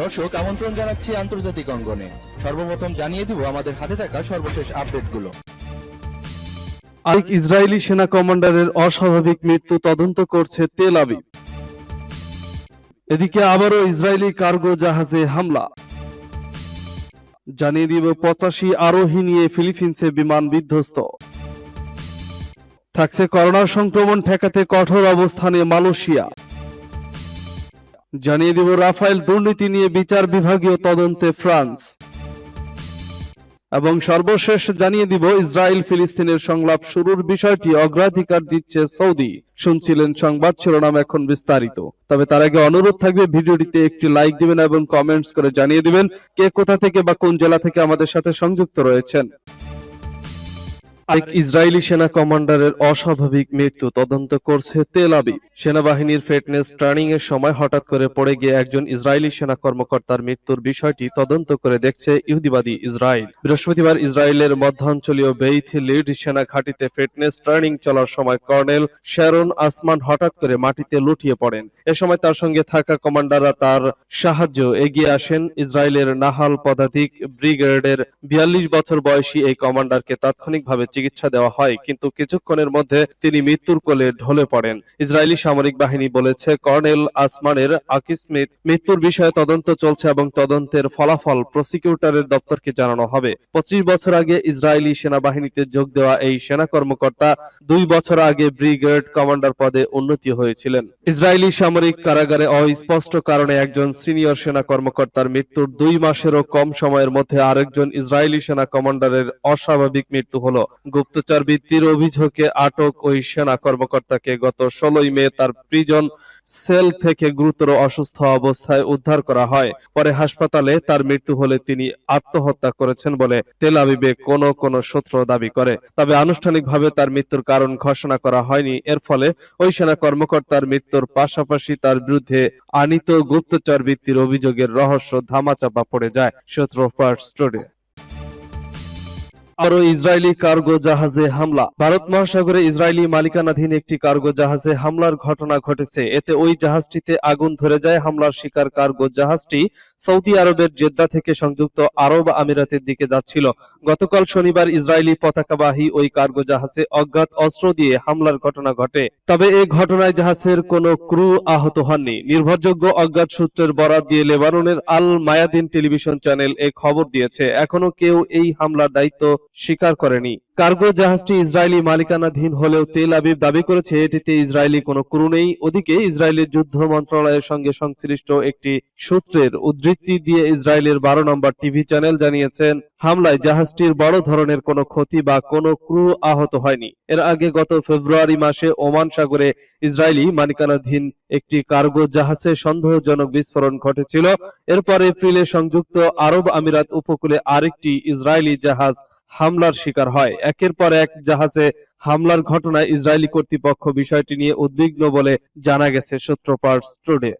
দর্শক, আমন্ত্রণ জানাচ্ছি আন্তর্জাতিক অঙ্গনে। সর্বপ্রথম জানিয়ে দিব আমাদের হাতে থাকা সর্বশেষ আপডেটগুলো। আরেক ইসরায়েলি সেনা কমান্ডারের অস্বাভাবিক মৃত্যু তদন্ত করছে তেল আবিব। এদিকে আবারও ইসরায়েলি কার্গো জাহাজে হামলা। জানিয়ে দিব, পঁচাশি আরোহী নিয়ে ফিলিপিন্সে বিমান বিধ্বস্ত। থাকছে করোনা সংক্রমণ ঠেকাতে কঠোর অবস্থানে মালয়েশিয়া। জানিয়ে দিব রাফায়েল দুর্নীতি নিয়ে বিচার বিভাগীয় তদন্তে ফ্রান্স। এবং সর্বশেষ জানিয়ে দিব ইসরায়েল ফিলিস্তিনের সংলাপ শুরুর বিষয়টি অগ্রাধিকার দিচ্ছে সৌদি। শুনছিলেন সংবাদ, শিরোনাম এখন বিস্তারিত। তবে তার আগে অনুরোধ থাকবে ভিডিওটিতে একটি লাইক দিবেন এবং কমেন্টস করে জানিয়ে দিবেন কে কোথা থেকে বা কোন জেলা থেকে আমাদের সাথে সংযুক্ত রয়েছেন। এক ইসরায়েলি সেনা কমান্ডারের অস্বাভাবিক মৃত্যু তদন্ত করছে তেল আবিব। সেনাবাহিনীর ফিটনেস ট্রেনিং এর সময় হঠাৎ করে পড়ে গিয়ে একজন ইসরায়েলি সেনা কর্মকর্তার মৃত্যুর বিষয়টি তদন্ত করে দেখছে ইহুদিবাদী ইসরায়েল। বৃহস্পতিবার ইসরায়েলের মধ্যাঞ্চলীয় বেইথ লিড সেনা ঘাঁটিতে ফিটনেস ট্রেনিং চলার সময় কর্নেল শ্যারন আসমান হঠাৎ করে মাটিতে লুটিয়ে পড়েন। এ সময় তার সঙ্গে থাকা কমান্ডাররা তার সাহায্য এগিয়ে আসেন। ইসরায়েলের নাহাল পদাতিক ব্রিগেডের বিয়াল্লিশ বছর বয়সী এই কমান্ডারকে তাৎক্ষণিকভাবে চিকিৎসা দেওয়া হয়, কিন্তু কিছুক্ষণের মধ্যে তিনি মৃত্যুর কোলে ঢলে পড়েন। ইসরায়েলি সামরিক বাহিনী বলেছে, কর্নেল আসমানের আকিসমিত মৃত্যুর বিষয়ে তদন্ত চলছে এবং তদন্তের ফলাফল প্রসিকিউটরের দপ্তরকে জানানো হবে। পঁচিশ বছর আগে ইসরায়েলি সেনাবাহিনীতে যোগ দেওয়া এই সেনা কর্মকর্তা দুই বছর আগে ব্রিগেড কমান্ডার পদে উন্নতি হয়েছিলেন। ইসরায়েলি সামরিক কারাগারে অস্পষ্ট কারণে একজন সিনিয়র সেনা কর্মকর্তার মৃত্যুর দুই মাসেরও কম সময়ের মধ্যে আরেকজন ইসরায়েলি সেনা কমান্ডারের অস্বাভাবিক মৃত্যু হলো। গুপ্তচর বৃত্তির অভিযোগে আটক ওই সেনা কর্মকর্তাকে গত ষোলোই মে তার প্রিজন সেল থেকে গুরুতর অসুস্থ অবস্থায় উদ্ধার করা হয়। পরে হাসপাতালে তার মৃত্যু হলে তিনি আত্মহত্যা করেছেন বলে তেল আবিবে কোন কোন সূত্র দাবি করে। তবে আনুষ্ঠানিকভাবে তার মৃত্যুর কারণ ঘোষণা করা হয়নি। এর ফলে ওই সেনা কর্মকর্তার মৃত্যুর পাশাপাশি তার বিরুদ্ধে আনিত গুপ্তচর বৃত্তির অভিযোগের রহস্য ধামাচাপা পড়ে যায়, সূত্র ফার্স্ট টুডে আরও ইসরায়েলি কার্গো জাহাজে হামলা। ভারত মহাসাগরে ইসরায়েলি মালিকানাধীন একটি কার্গো জাহাজে হামলার ঘটনা ঘটেছে। এতে ওই জাহাজটিতে আগুন ধরে যায়। হামলার শিকার কার্গো জাহাজটি সৌদি আরবের জেদ্দা থেকে সংযুক্ত আরব আমিরাতের দিকে যাচ্ছিল। গতকাল শনিবার ইসরায়েলি পতাকাবাহী ওই কার্গো জাহাজে অজ্ঞাত অস্ত্র দিয়ে হামলার ঘটনা ঘটে। তবে এই ঘটনায় জাহাজের কোনো ক্রু আহত হননি। নির্ভরযোগ্য অজ্ঞাত সূত্রের বরাত দিয়ে লেবাননের আল মায়াদিন টেলিভিশন চ্যানেল এ খবর দিয়েছে, এখনও কেউ এই হামলার দায়িত্ব স্বীকার করেনি। কার্গো জাহাজটি ইসরায়েলি মালিকানাধীন হলেও তেল আবিব দাবি করেছে, এটিতে ইসরায়েলি কোনো ক্রু নেই। ওদিকে ইসরায়েলের যুদ্ধ মন্ত্রণালয়ের সঙ্গে সংশ্লিষ্ট একটি সূত্রের উদ্ধৃতি দিয়ে ইসরায়েলের বারো নম্বর টিভি চ্যানেল জানিয়েছেন, হামলায় জাহাজটির বড় ধরনের কোনো ক্ষতি বা কোনো ক্রু আহত হয়নি। এর আগে গত ফেব্রুয়ারি মাসে ওমান সাগরে ইসরায়েলি মালিকানাধীন একটি কার্গো জাহাজে সন্দেহজনক বিস্ফোরণ ঘটেছিল। এরপর এপ্রিলে সংযুক্ত আরব আমিরাত উপকূলে আরেকটি ইসরায়েলি জাহাজ হামলার শিকার হয়। একের পর এক জাহাজে হামলার ঘটনায় ইসরায়েলি কর্তৃপক্ষ বিষয়টি নিয়ে উদ্বিগ্ন বলে জানা গেছে সূত্রপাট টুডে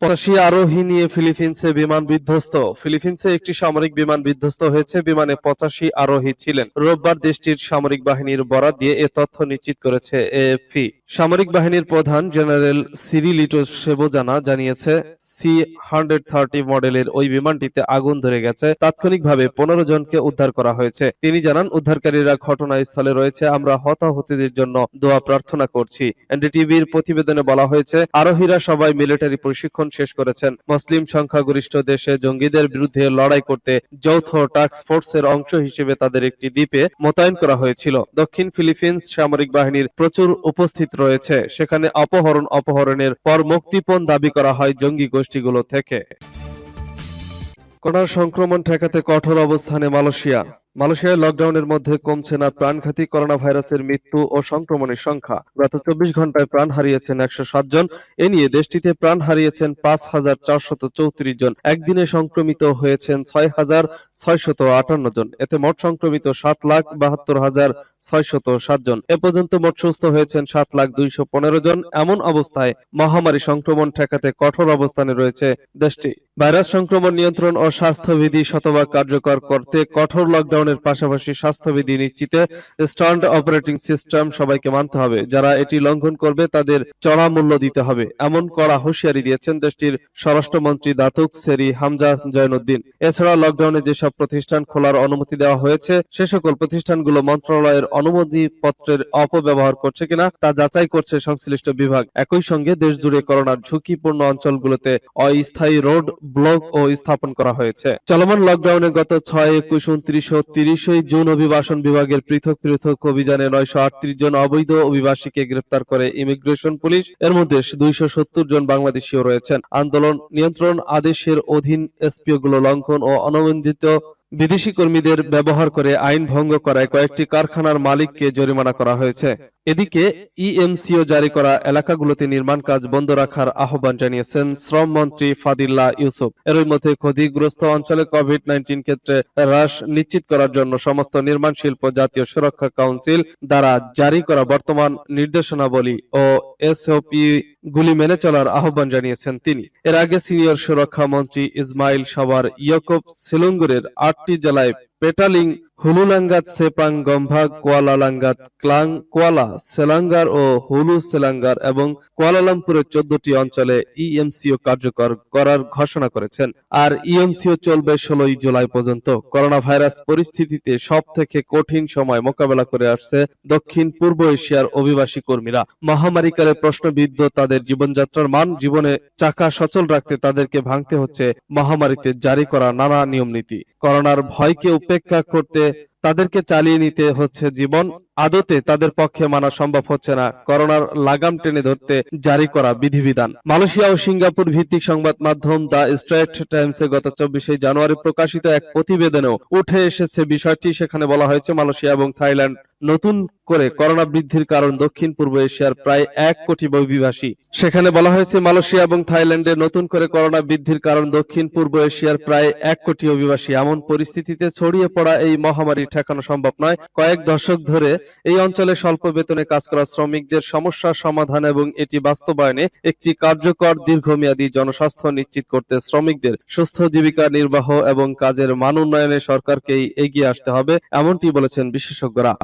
পঁচাশি আরোহী নিয়ে ফিলিপিন্সে বিমান বিধ্বস্ত। ফিলিপিন্সে একটি সামরিক বিমান বিধ্বস্ত হয়েছে, বিমানে পঁচাশি আরোহী ছিলেন। রোববার দেশটির সামরিক বাহিনীর বরাত দিয়ে এ তথ্য নিশ্চিত করেছে এএফপি। সামরিক বাহিনীর প্রধান জেনারেল সিরিলিটো সেবোজানা জানিয়েছে, সি হান্ড্রেড থার্টি মডেলের ওই বিমানটিতে আগুন ধরে গেছে। তাৎক্ষণিকভাবে পনেরো জনকে উদ্ধার করা হয়েছে। তিনি জানান, উদ্ধারকারীরা ঘটনাস্থলে রয়েছে, আমরা হতাহতদের জন্য দোয়া প্রার্থনা করছি। এনডিটিভির প্রতিবেদনে বলা হয়েছে, আরোহীরা সবাই মিলিটারি প্রশিক্ষণ শেষ করেছেন। মুসলিম সংখ্যাগরিষ্ঠ দেশে জঙ্গিদের বিরুদ্ধে লড়াই করতে যৌথ টাস্ক ফোর্সের অংশ হিসেবে তাদের একটি দ্বীপে মোতায়েন করা হয়েছিল। দক্ষিণ ফিলিপিন্স সামরিক বাহিনীর প্রচুর উপস্থিত রয়েছে। সেখানে অপহরণ অপহরণের পর মুক্তিপণ দাবি করা হয় জঙ্গি গোষ্ঠীগুলো থেকে। করোনা সংক্রমণ ঠেকাতে কঠোর অবস্থানে মালয়েশিয়া। মালয়েশিয়ায় লকডাউনের মধ্যে কমছে না প্রাণঘাতী করোনা ভাইরাসের মৃত্যু ও সংক্রমণের সংখ্যা। গত চব্বিশ ঘন্টায় প্রাণ হারিয়েছেন একশো সাত জন। এ নিয়ে দেশটিতে প্রাণ হারিয়েছেন পাঁচ হাজার চারশত চৌত্রিশ জন। একদিনে সংক্রমিত হয়েছেন ছয় হাজার ছয়শত আটান্ন জন। এতে মোট সংক্রমিত সাত লাখ বাহাত্তর হাজার ছয়শত সাত জন। এ পর্যন্ত মোট সুস্থ হয়েছেন সাত লাখ দুইশো পনেরো জন। এমন অবস্থায় মহামারী সংক্রমণ ঠেকাতে কঠোর অবস্থানে রয়েছে দেশটি। ভাইরাস সংক্রমণ নিয়ন্ত্রণ ও স্বাস্থ্যবিধি শতভাগ কার্যকর করতে কঠোর লকডাউনের পালনের পাশাপাশি স্বাস্থ্যবিধি নিশ্চিতে স্ট্যান্ড অপারেটিং সিস্টেম সবাইকে মানতে হবে। যারা এটি লঙ্ঘন করবে, তাদের চড়া মূল্য দিতে হবে। এমন কড়া হুঁশিয়ারি দিয়েছেন দেশটির স্বরাষ্ট্রমন্ত্রী দাতুক সেরি হামজা জয়নুদ্দিন। এছাড়া লকডাউনে যেসব প্রতিষ্ঠান খোলার অনুমতি দেওয়া হয়েছে, সে সকল প্রতিষ্ঠানগুলো মন্ত্রণালয়ের অনুমতি পত্রের অপব্যবহার করছে কিনা তা যাচাই করছে সংশ্লিষ্ট বিভাগ। একই সঙ্গে দেশ জুড়ে করোনার ঝুঁকিপূর্ণ অঞ্চলগুলোতে অস্থায়ী রোড ব্লক ও স্থাপন করা হয়েছে। চলমান লকডাউনে গত ছয়, একুশ উনত্রিশ ও তিরিশই জুন অভিবাসন বিভাগের পৃথক পৃথক অভিযানে নয়শো আটত্রিশ জন অবৈধ অভিবাসীকে গ্রেপ্তার করে ইমিগ্রেশন পুলিশ। এর মধ্যে দুইশো সত্তর জন বাংলাদেশীও রয়েছেন। আন্দোলন নিয়ন্ত্রণ আদেশের অধীন এসপিও গুলো লঙ্ঘন ও অনবন্ধিত বিদেশি কর্মীদের ব্যবহার করে আইন ভঙ্গ করায় কয়েকটি কারখানার মালিককে জরিমানা করা হয়েছে। এদিকে ইএমসিও জারি করা এলাকাগুলোতে নির্মাণ কাজ বন্ধ রাখার আহ্বান জানিয়েছেন শ্রম মন্ত্রী ফাদিল্লা ইউসুফ। এরই মধ্যে ক্ষতিগ্রস্ত অঞ্চলে কোভিড নাইন্টিন ক্ষেত্রে হ্রাস নিশ্চিত করার জন্য সমস্ত নির্মাণ শিল্প জাতীয় সুরক্ষা কাউন্সিল দ্বারা জারি করা বর্তমান নির্দেশনাবলী ও এসওপি গুলি মেনে চলার আহ্বান জানিয়েছেন তিনি। এর আগে সিনিয়র সুরক্ষা মন্ত্রী ইসমাইল সাওয়ার ইয়কব সিলুঙ্গুরের আটটি জেলায় Petaling, Hulu Langat, Sepang Gombak Kuala Langat, Klang, Kuala, Selangor ও হুলু সেলাঙ্গার এবং কুয়ালালামপুরের চোদ্দটি অঞ্চলে ইএমসিও কার্যকর করার ঘোষণা করেছেন। আর ইএমসিও চলবে ষোলোই জুলাই পর্যন্ত। করোনা ভাইরাস পরিস্থিতিতে সব থেকে কঠিন সময় মোকাবেলা করে আসছে দক্ষিণ পূর্ব এশিয়ার অভিবাসী কর্মীরা। মহামারীকালে প্রশ্নবিদ্ধ তাদের জীবনযাত্রার মান জীবনে চাকা সচল রাখতে তাদেরকে ভাঙতে হচ্ছে মহামারীতে জারি করা নানা নিয়ম নীতি করোনার ভয়কে উপেক্ষা করতে তাদেরকে চালিয়ে নিতে হচ্ছে জীবন। আদতে তাদের পক্ষে মানা সম্ভব হচ্ছে না। করোনার লাগাম টেনে ধরতে জারি করা বিধিবিধান। মালয়েশিয়া ও সিঙ্গাপুর ভিত্তিক সংবাদ মাধ্যম দ্য স্ট্রেট টাইমসে গত চব্বিশে জানুয়ারি প্রকাশিত এক প্রতিবেদনেও উঠে এসেছে বিষয়টি। সেখানে বলা হয়েছে, মালয়েশিয়া এবং থাইল্যান্ড নতুন করে করোনা বৃদ্ধির কারণ দক্ষিণ পূর্ব এশিয়ার প্রায় এক কোটি অভিবাসী সেখানে বলা হয়েছে, মালয়েশিয়া এবং থাইল্যান্ডে নতুন করে করোনা বৃদ্ধির কারণ দক্ষিণ পূর্ব এশিয়ার প্রায় এক কোটি অভিবাসী। এমন পরিস্থিতিতে ছড়িয়ে পড়া এই মহামারী ঠেকানো সম্ভব নয়। কয়েক দশক ধরে এই অঞ্চলে স্বল্প বেতনে কাজ করা শ্রমিকদের সমস্যা সমাধান এবং এটি বাস্তবায়নে একটি কার্যকর দীর্ঘমেয়াদী জনস্বাস্থ্য নিশ্চিত করতে শ্রমিকদের সুস্থ জীবিকা নির্বাহ এবং কাজের মান উন্নয়নে সরকারকেই এগিয়ে আসতে হবে, এমনটি বলেছেন বিশেষজ্ঞরা।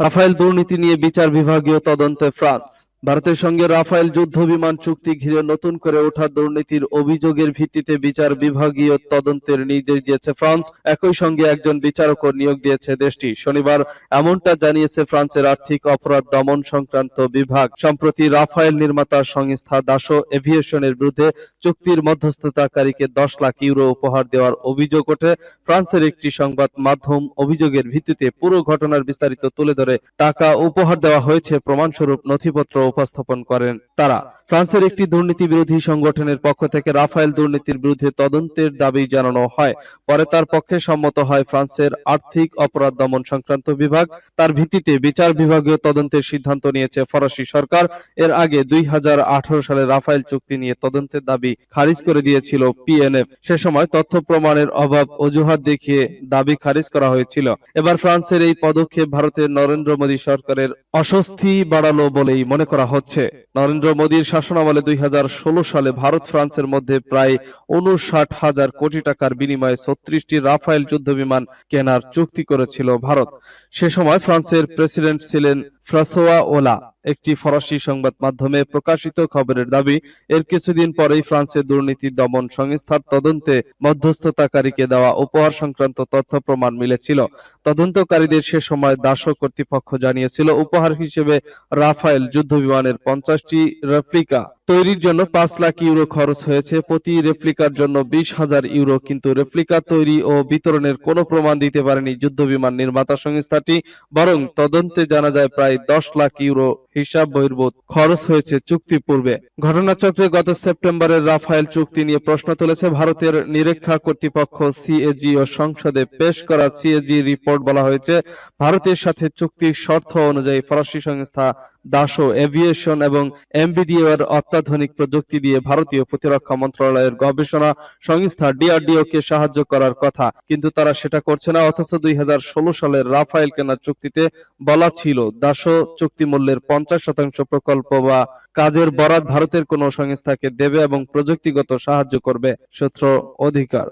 রাফায়েল দুর্নীতি নিয়ে বিচার বিভাগীয় তদন্তে ফ্রান্স। ভারতের সঙ্গে রাফায়েল যুদ্ধ বিমান চুক্তি ঘিরে নতুন করে ওঠা দুর্নীতির অভিযোগের ভিত্তিতে বিচার বিভাগীয় তদন্তের নির্দেশ দিয়েছে ফ্রান্স। একই সঙ্গে একজন বিচারকও নিয়োগ দিয়েছে দেশটি। শনিবার এমনটা জানিয়েছে ফ্রান্সের আর্থিক অপরাধ দমন সংক্রান্ত বিভাগ। সম্প্রতি রাফায়েল নির্মাতা সংস্থা দাসো এভিয়েশনের বিরুদ্ধে চুক্তির মধ্যস্থতাকারীকে দশ লাখ ইউরো উপহার দেওয়ার অভিযোগ ওঠে। ফ্রান্সের একটি সংবাদ মাধ্যম অভিযোগের ভিত্তিতে পুরো ঘটনার বিস্তারিত তুলে ধরে টাকা উপহার দেওয়া হয়েছে। প্রমাণস্বরূপ নথিপত্র উপস্থাপন করেন তারা। ফ্রান্সের একটি দুর্নীতি বিরোধী সংগঠনের পক্ষ থেকে রাফায়েল দুর্নীতির বিরুদ্ধে তদন্তের দাবি জানানো হয়। পরে তার পক্ষে সম্মত হয় ফ্রান্সের আর্থিক অপরাধ দমন সংক্রান্ত বিভাগ। তার ভিত্তিতে বিচার বিভাগীয় তদন্তের সিদ্ধান্ত নিয়েছে ফরাসি সরকার। এর আগে দুই সালে রাফায়েল চুক্তি নিয়ে তদন্তের দাবি খারিজ করে দিয়েছিল পিএনএফ সে সময় তথ্য প্রমাণের অভাব অজুহাত দেখিয়ে দাবি খারিজ করা হয়েছিল। এবার ফ্রান্সের এই পদক্ষেপ ভারতের নরেন্দ্র মোদী সরকারের অস্বস্তি বাড়ালো বলেই মনে করা হচ্ছে। নরেন্দ্র মোদীর শাসনামলে দুই হাজার ষোলো সালে ভারত ফ্রান্সের মধ্যে প্রায় উনষাট হাজার কোটি টাকার বিনিময়ে ছত্রিশটি রাফায়েল যুদ্ধ বিমান কেনার চুক্তি করেছিল ভারত। সে সময় ফ্রান্সের প্রেসিডেন্ট ছিলেন ফ্রাসোয়া ওলা, একটি ফরাসি সংবাদ মাধ্যমে প্রকাশিত খবরের দাবি, এর কিছুদিন পরেই ফ্রান্সে দুর্নীতি দমন সংস্থার তদন্তে মধ্যস্থতাকারীকে দেওয়া উপহার সংক্রান্ত তথ্য প্রমাণ মিলেছিল। তদন্তকারীদের সে সময় দাসো কর্তৃপক্ষ জানিয়েছিল, উপহার হিসেবে রাফায়েল যুদ্ধ বিমানের পঞ্চাশটি রেপ্লিকা তৈরির জন্য পাঁচ লাখ ইউরো খরচ হয়েছে। প্রতি রেপ্লিকার জন্য বিশ হাজার ইউরো, কিন্তু রেপ্লিকা তৈরি ও বিতরণের কোনো প্রমাণ দিতে পারেনি যুদ্ধ বিমান নির্মাতা সংস্থাটি, বরং তদন্তে জানা যায় প্রায় দশ লাখ ইউরো হিসাব বহির্ভূত খরচ হয়েছে চুক্তি পূর্বে। ঘটনাচক্রে গত সেপ্টেম্বরের রাফায়েল চুক্তি নিয়ে প্রশ্ন তুলেছে ভারতের নিরীক্ষা কর্তৃপক্ষ সিএজি ও সংসদে পেশ করা সিএজি রিপোর্ট বলা হয়েছে, ভারতের সাথে চুক্তির শর্ত অনুযায়ী ফরাসি সংস্থা দাসো এভিয়েশন এবং এমবিডিও এর অত্যাধুনিক প্রযুক্তি দিয়ে ভারতীয় প্রতিরক্ষা মন্ত্রণালয়ের গবেষণা সংস্থা ডিআরডিও কে সাহায্য করার কথা। কিন্তু তারা সেটা করছে না, অথচ দুই সালের রাফায়েল কেনার চুক্তিতে বলা ছিল, দাসো চুক্তি মূল্যের পঞ্চাশ শতাংশ প্রকল্প বা কাজের বরাত ভারতের কোন সংস্থাকে দেবে এবং প্রযুক্তিগত সাহায্য করবে, সূত্র অধিকার।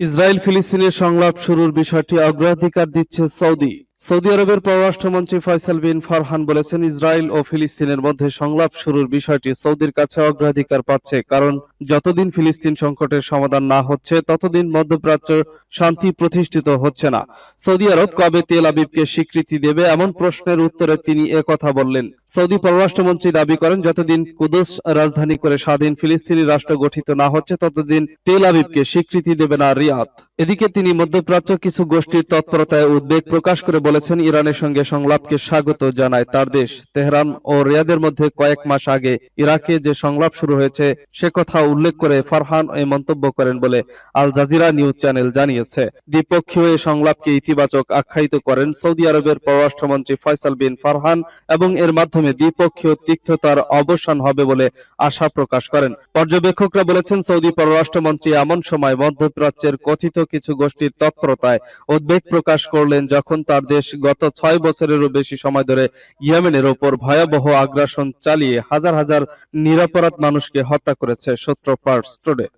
ইসরায়েল ফিলিস্তিনের সংলাপ শুরুর বিষয়টি অগ্রাধিকার দিচ্ছে সৌদি। সৌদি আরবের পররাষ্ট্রমন্ত্রী ফয়সাল বিন ফারহান বলেছেন, ইসরায়েল ও ফিলিস্তিনের মধ্যে সংলাপ শুরুর বিষয়টি সৌদির কাছে অগ্রাধিকার পাচ্ছে, কারণ যতদিন ফিলিস্তিন সংকটের সমাধান না হচ্ছে, ততদিন মধ্যপ্রাচ্য শান্তি প্রতিষ্ঠিত হচ্ছে না। সৌদি আরব কবে তেল আবিবকে স্বীকৃতি দেবে এমন প্রশ্নের উত্তরে তিনি কথা বললেন। সৌদি পররাষ্ট্রমন্ত্রী দাবি করেন, যতদিন কুদস রাজধানী করে স্বাধীন ফিলিস্তিনি রাষ্ট্র গঠিত না হচ্ছে, ততদিন তেল আবিবকে স্বীকৃতি দেবে না রিয়াদ। এদিকে তিনি মধ্যপ্রাচ্য কিছু গোষ্ঠীর তৎপরতায় উদ্বেগ প্রকাশ করে বলেছেন, ইরানের সঙ্গে সংলাপকে স্বাগত জানায় তার দেশ। তেহরান ও রিয়াদের মধ্যে কয়েক মাস আগে ইরাকে যে সংলাপ শুরু হয়েছে, সে কথা উল্লেখ করে ফারহান এই মন্তব্য করেন বলে আল জাজিরা নিউজ চ্যানেল জানিয়েছে। দ্বিপক্ষীয় এই সংলাপকে ইতিবাচক আখ্যায়িত করেন সৌদি আরবের পররাষ্ট্রমন্ত্রী ফয়সাল বিন ফারহান এবং এর মাধ্যমে দ্বিপক্ষীয় তিক্ততার অবসান হবে বলে আশা প্রকাশ করেন। পর্যবেক্ষকরা বলেছেন, সৌদি পররাষ্ট্রমন্ত্রী এমন সময় মধ্যপ্রাচ্যের কথিত কিছু গোষ্ঠীর তৎপরতায় উদ্বেগ প্রকাশ করলেন যখন তার দেশ গত ছয় বছরেরও বেশি সময় ধরে ইয়েমেনের ওপর ভয়াবহ আগ্রাসন চালিয়ে হাজার হাজার নিরাপরাধ মানুষকে হত্যা করেছে। Parts today.